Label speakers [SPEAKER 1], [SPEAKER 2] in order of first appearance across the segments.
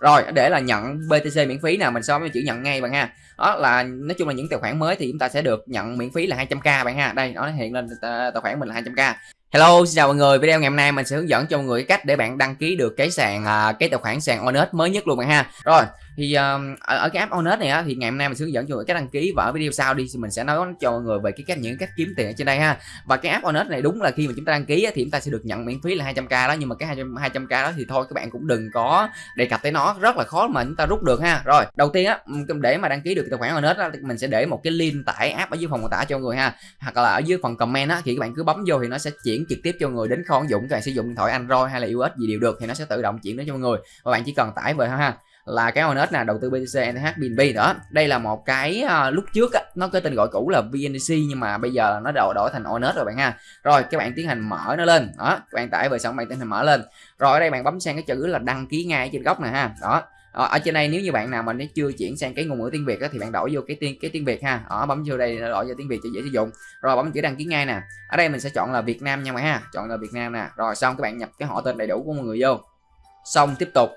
[SPEAKER 1] rồi để là nhận BTC miễn phí nào mình so với chữ nhận ngay bạn ha đó là nói chung là những tài khoản mới thì chúng ta sẽ được nhận miễn phí là 200k bạn ha đây nó hiện lên ờ, tài khoản mình là 200k Hello, xin chào mọi người. Video ngày hôm nay mình sẽ hướng dẫn cho mọi người cách để bạn đăng ký được cái sàn à, cái tài khoản sàn Onet mới nhất luôn bạn ha. Rồi, thì um, ở, ở cái app Honest này á thì ngày hôm nay mình sẽ hướng dẫn cho mọi người cách đăng ký và ở video sau đi thì mình sẽ nói cho mọi người về cái cách những cách kiếm tiền ở trên đây ha. Và cái app Honest này đúng là khi mà chúng ta đăng ký á, thì chúng ta sẽ được nhận miễn phí là 200k đó nhưng mà cái 200 200k đó thì thôi các bạn cũng đừng có đề cập tới nó rất là khó mà chúng ta rút được ha. Rồi, đầu tiên á để mà đăng ký được tài khoản Honest á mình sẽ để một cái link tải app ở dưới phần mô tả cho mọi người ha. Hoặc là ở dưới phần comment á thì các bạn cứ bấm vô thì nó sẽ chuyển trực tiếp cho người đến kho ứng dụng các bạn sử dụng điện thoại Android hay là iOS gì đều được thì nó sẽ tự động chuyển đến cho mọi người và bạn chỉ cần tải về thôi ha là cái Onet là đầu tư BTC NH BNB đó. Đây là một cái uh, lúc trước á, nó có tên gọi cũ là VNDC nhưng mà bây giờ nó đổi đổi thành Onet rồi bạn ha. Rồi các bạn tiến hành mở nó lên. Đó các bạn tải về xong bạn tiến hành mở lên. Rồi ở đây bạn bấm sang cái chữ là đăng ký ngay trên góc này ha. Đó ờ, ở trên đây nếu như bạn nào mà nó chưa chuyển sang cái ngôn ngữ tiếng Việt đó, thì bạn đổi vô cái tiếng cái tiếng Việt ha. Ở bấm vô đây đổi vô tiếng Việt cho dễ sử dụng. Rồi bấm chữ đăng ký ngay nè. Ở đây mình sẽ chọn là Việt Nam nha mọi ha. Chọn là Việt Nam nè. Rồi xong các bạn nhập cái họ tên đầy đủ của mọi người vô. Xong tiếp tục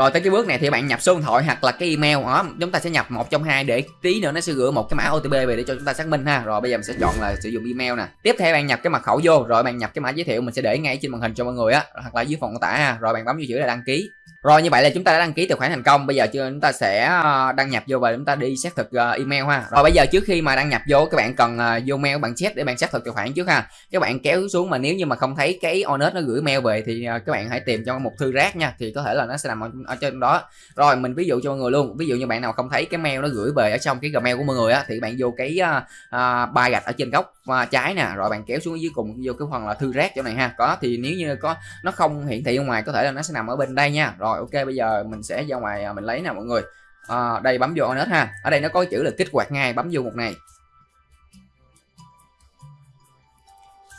[SPEAKER 1] rồi tới cái bước này thì bạn nhập số điện thoại hoặc là cái email đó chúng ta sẽ nhập một trong hai để tí nữa nó sẽ gửi một cái mã OTP về để cho chúng ta xác minh ha. Rồi bây giờ mình sẽ chọn là sử dụng email nè. Tiếp theo bạn nhập cái mật khẩu vô rồi bạn nhập cái mã giới thiệu mình sẽ để ngay trên màn hình cho mọi người á hoặc là dưới phần mô tả ha. Rồi bạn bấm vô chữ là đăng ký. Rồi như vậy là chúng ta đã đăng ký tài khoản thành công. Bây giờ chúng ta sẽ ờ, đăng nhập vô và chúng ta đi xác thực ờ, email ha. Rồi bây giờ trước khi mà đăng nhập vô các bạn cần ờ, vô mail bạn check để bạn xác thực tài khoản trước ha. Các bạn kéo xuống mà nếu như mà không thấy cái honest nó gửi mail về thì các bạn hãy tìm cho một thư rác nha thì có thể là nó sẽ nằm ở, trên đó. Rồi mình ví dụ cho mọi người luôn ví dụ như bạn nào không thấy cái mail nó gửi về ở trong cái gmail của mọi người á thì bạn vô cái à, à, uh, ba gạch ở trên góc uh, trái nè rồi bạn kéo xuống dưới cùng vô cái phần là thư rác chỗ này ha. Có thì nếu như có nó không hiển thị ở ngoài có thể là nó sẽ nằm ở bên đây nha. Rồi ok bây giờ mình sẽ ra ngoài mình lấy nè mọi người. À, đây bấm vô honest ha. Ở đây nó có chữ là kích hoạt ngay bấm vô một này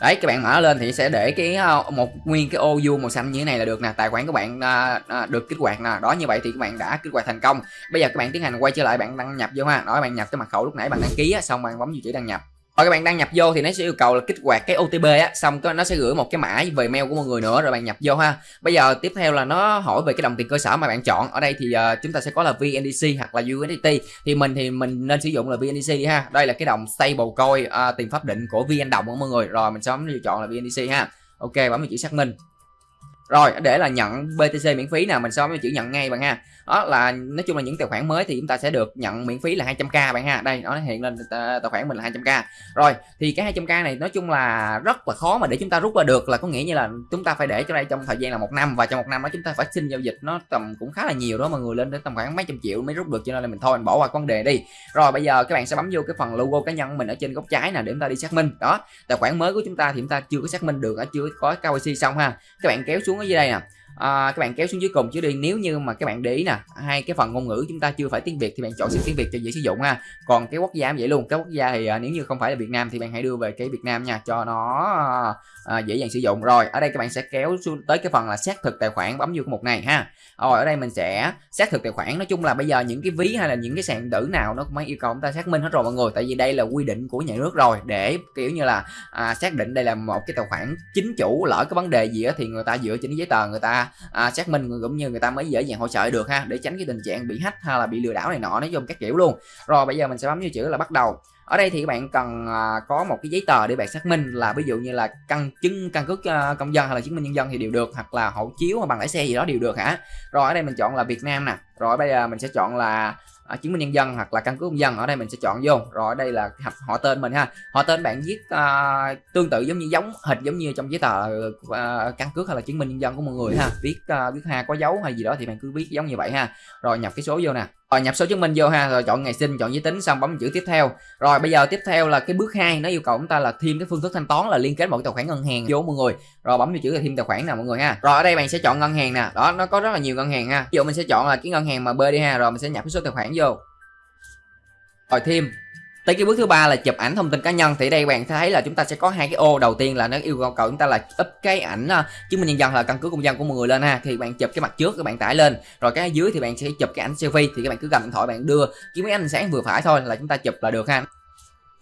[SPEAKER 1] đấy các bạn mở lên thì sẽ để cái ờ, một nguyên cái ô vuông màu xanh như thế này là được nè. Tài khoản của bạn à, à, được kích hoạt nè. Đó như vậy thì các bạn đã kích hoạt thành công. Bây giờ các bạn tiến hành quay trở lại bạn đăng nhập vô ha. Đó bạn nhập cái mật khẩu lúc nãy bạn đăng ký á, xong bạn bấm vào chữ đăng nhập rồi các bạn đăng nhập vô thì nó sẽ yêu cầu là kích hoạt cái OTP á xong nó sẽ gửi một cái mã về mail của mọi người nữa rồi bạn nhập vô ha. Bây giờ tiếp theo là nó hỏi về cái đồng tiền cơ sở mà bạn chọn. Ở đây thì uh, chúng ta sẽ có là VNDC hoặc là USDT thì mình thì mình nên sử dụng là VNDC đi ha. Đây là cái đồng stable coin uh, tiền pháp định của VN đồng của mọi người. Rồi mình sẽ lựa chọn là VNDC ha. Ok bấm vào chữ xác minh rồi, để là nhận BTC miễn phí nè, mình so với chữ nhận ngay bạn ha. Đó, là nói chung là những tài khoản mới thì chúng ta sẽ được nhận miễn phí là 200k bạn ha. Đây, nó hiện lên ờ, tài khoản mình là 200k rồi, thì cái 200k này nói chung là rất là khó mà để chúng ta rút ra được, là có nghĩa như là chúng ta phải để cho đây trong thời gian là một năm, và trong một năm đó chúng ta phải xin giao dịch nó tầm cũng khá là nhiều đó, mọi người lên đến tầm khoảng mấy trăm triệu mới rút được, cho nên là mình thôi, mình bỏ qua vấn đề đi. Rồi, bây giờ các bạn sẽ bấm vô cái phần logo cá nhân mình ở trên góc trái nè, để chúng ta đi xác minh. Đó, tài khoản mới của chúng ta thì chúng ta chưa có xác minh được chưa có KYC xong ha. Các bạn kéo xuống có gì đây nè? À, các bạn kéo xuống dưới cùng chứ đi. Nếu như mà các bạn để ý nè hai cái phần ngôn ngữ chúng ta chưa phải tiếng việt thì bạn chọn sang tiếng việt cho dễ sử dụng ha. Còn cái quốc gia vậy luôn. Cái quốc gia thì à, nếu như không phải là việt nam thì bạn hãy đưa về cái việt nam nha cho nó à, dễ dàng sử dụng. Rồi ở đây các bạn sẽ kéo xuống tới cái phần là xác thực tài khoản bấm vô cái mục này ha. Rồi ở đây mình sẽ xác thực tài khoản. Nói chung là bây giờ những cái ví hay là những cái sàn tử nào nó cũng mới yêu cầu chúng ta xác minh hết rồi mọi người. Tại vì đây là quy định của nhà nước rồi. Để kiểu như là à, xác định đây là một cái tài khoản chính chủ lỡ cái vấn đề gì đó thì người ta dựa trên giấy tờ người ta à, xác minh cũng như người ta mới dễ dàng hỗ trợ được ha để tránh cái tình trạng bị hack hay là bị lừa đảo này nọ nói chung các kiểu luôn. Rồi bây giờ mình sẽ bấm vô chữ là bắt đầu. Ở đây thì các bạn cần à, có một cái giấy tờ để bạn xác minh là ví dụ như là căn chứng căn cước à, công dân hay là chứng minh nhân dân thì đều được hoặc là hộ chiếu hoặc bằng lái xe gì đó đều được hả? Rồi ở đây mình chọn là Việt Nam nè. Rồi bây giờ mình sẽ chọn là à, chứng minh nhân dân hoặc là căn cước công dân ở đây mình sẽ chọn vô. Rồi ở đây là họ tên mình ha. Họ tên bạn viết à, tương tự giống như giống hệt giống như trong giấy tờ à, căn cước hay là chứng minh nhân dân của mọi người ha. Viết à, viết ha có dấu hay gì đó thì bạn cứ viết giống như vậy ha. Rồi nhập cái số vô nè rồi nhập số chứng minh vô ha. Rồi chọn ngày sinh, chọn giới tính, xong bấm chữ tiếp theo. Rồi bây giờ tiếp theo là cái bước 2 nó yêu cầu chúng ta là thêm cái phương thức thanh toán là liên kết một tài khoản ngân hàng vô mọi người. Rồi bấm vào chữ là thêm tài khoản nè mọi người ha. Rồi ở đây bạn sẽ chọn ngân hàng nè. Đó, nó có rất là nhiều ngân hàng ha. Ví dụ mình sẽ chọn là cái ngân hàng mà B đi ha. Rồi mình sẽ nhập cái số tài khoản vô. Rồi thêm tới cái bước thứ ba là chụp ảnh thông tin cá nhân. Thì đây bạn thấy là chúng ta sẽ có hai cái ô. Đầu tiên là nó yêu cầu chúng ta là up cái ảnh à, chứng minh nhân dân là căn cứ công dân của mọi người lên ha. Thì bạn chụp cái mặt trước, các bạn tải lên. Rồi cái dưới thì bạn sẽ chụp cái ảnh selfie. Thì các bạn cứ cầm điện thoại bạn đưa. Cái máy ánh sáng vừa phải thôi là chúng ta chụp là được ha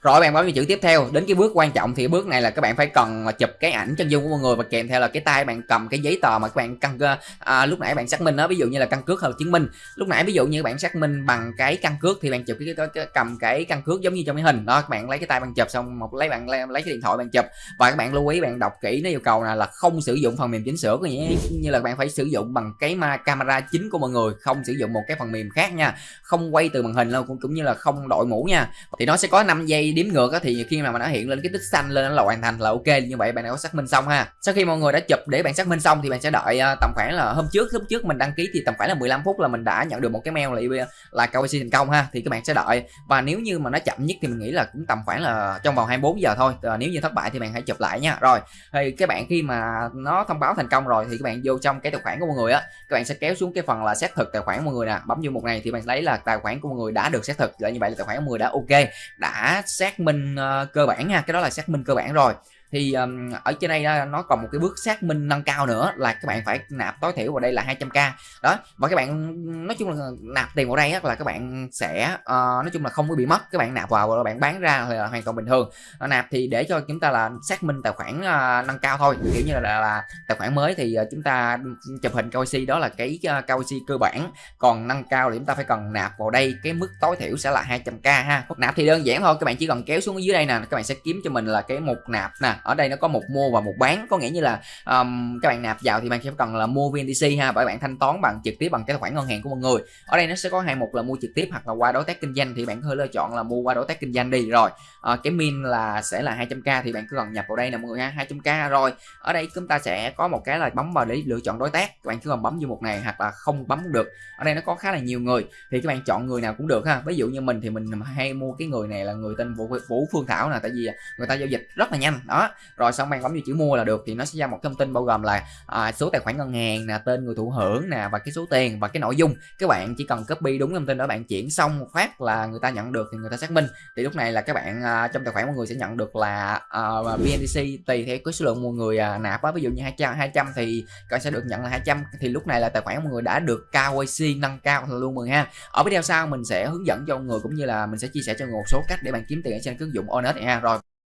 [SPEAKER 1] rồi bạn bấm vào chữ tiếp theo. Đến cái bước quan trọng thì bước này là các bạn phải cần chụp cái ảnh chân dung của mọi người và kèm theo là cái tay bạn cầm cái giấy tờ mà các bạn căn à, lúc nãy bạn xác minh đó ví dụ như là căn cước hoặc là chứng minh. Lúc nãy ví dụ như bạn xác minh bằng cái căn cước thì bạn chụp cái, cái, cái cầm cái căn cước giống như trong cái hình. Đó các bạn lấy cái tay bạn chụp xong một lấy bạn lấy, lấy cái điện thoại bạn chụp. Và các bạn lưu ý bạn đọc kỹ nó yêu cầu là, là không sử dụng phần mềm chỉnh sửa có nghĩa như là bạn phải sử dụng bằng cái ma camera chính của mọi người không sử dụng một cái phần mềm khác nha. Không quay từ màn hình đâu cũng, cũng như là không đội mũ nha. Thì nó sẽ có 5 giây đếm ngược á thì khi mà nó hiện lên cái tích xanh lên là hoàn thành là ok như vậy bạn đã có xác minh xong ha. Sau khi mọi người đã chụp để bạn xác minh xong thì bạn sẽ đợi à, tầm khoảng là hôm trước hôm trước mình đăng ký thì tầm khoảng là 15 phút là mình đã nhận được một cái mail là là KYC thành công ha thì các bạn sẽ đợi. Và nếu như mà nó chậm nhất thì mình nghĩ là cũng tầm khoảng là trong vòng 24 giờ thôi. À, nếu như thất bại thì bạn hãy chụp lại nha. Rồi thì các bạn khi mà nó thông báo thành công rồi thì các bạn vô trong cái tài khoản của mọi người á các bạn sẽ kéo xuống cái phần là xác thực tài khoản mọi người nè. Bấm vô một này thì bạn lấy là tài khoản của mọi người đã được xác thực là như vậy là tài khoản của mọi người đã ok đã xác minh uh, cơ bản nha. Cái đó là xác minh cơ bản rồi thì um, ở trên đây nó còn một cái bước xác minh nâng cao nữa là các bạn phải nạp tối thiểu vào đây là 200k đó và các bạn nói chung là nạp tiền vào đây là các bạn sẽ uh, nói chung là không có bị mất các bạn nạp vào và bạn bán ra là hoàn toàn bình thường. Ờ, nạp thì để cho chúng ta là xác minh tài khoản uh, nâng cao thôi kiểu như là, là, là tài khoản mới thì uh, chúng ta chụp hình KYC đó là cái uh, KYC cơ bản. Còn nâng cao thì chúng ta phải cần nạp vào đây cái mức tối thiểu sẽ là 200k ha. Nạp thì đơn giản thôi các bạn chỉ cần kéo xuống dưới đây nè các bạn sẽ kiếm cho mình là cái mục nạp nè ở đây nó có một mua và một bán. Có nghĩa như là um, các bạn nạp vào thì bạn sẽ cần là mua VNTC ha bởi bạn thanh toán bằng trực tiếp bằng cái tài khoản ngân hàng của mọi người. Ở đây nó sẽ có hai mục là mua trực tiếp hoặc là qua đối tác kinh doanh thì bạn có thể lựa chọn là mua qua đối tác kinh doanh đi. Rồi à, cái min là sẽ là 200k thì bạn cứ cần nhập vào đây nè mọi người ha 200k rồi ở đây chúng ta sẽ có một cái là bấm vào để lựa chọn đối tác. Các bạn cứ cần bấm vô một này hoặc là không bấm cũng được. Ở đây nó có khá là nhiều người thì các bạn chọn người nào cũng được ha. Ví dụ như mình thì mình hay mua cái người này là người tên vũ, vũ phương thảo nè tại vì người ta giao dịch rất là nhanh. Đó rồi xong bạn bấm vào chữ mua là được thì nó sẽ ra một thông tin bao gồm là à, số tài khoản ngân hàng nè tên người thụ hưởng nè và cái số tiền và cái nội dung. Các bạn chỉ cần copy đúng thông tin đó bạn chuyển xong phát là người ta nhận được thì người ta xác minh. Thì lúc này là các bạn à, trong tài khoản mọi người sẽ nhận được là à, BNDC tùy theo cái số lượng mọi người à, nạp á. Ví dụ như 200 200 thì các sẽ được nhận là 200 thì lúc này là tài khoản mọi người đã được KYC nâng cao luôn mừng ha. Ở video sau mình sẽ hướng dẫn cho mọi người cũng như là mình sẽ chia sẻ cho người một số cách để bạn kiếm tiền trên ứng dụng Onet ha. Rồi.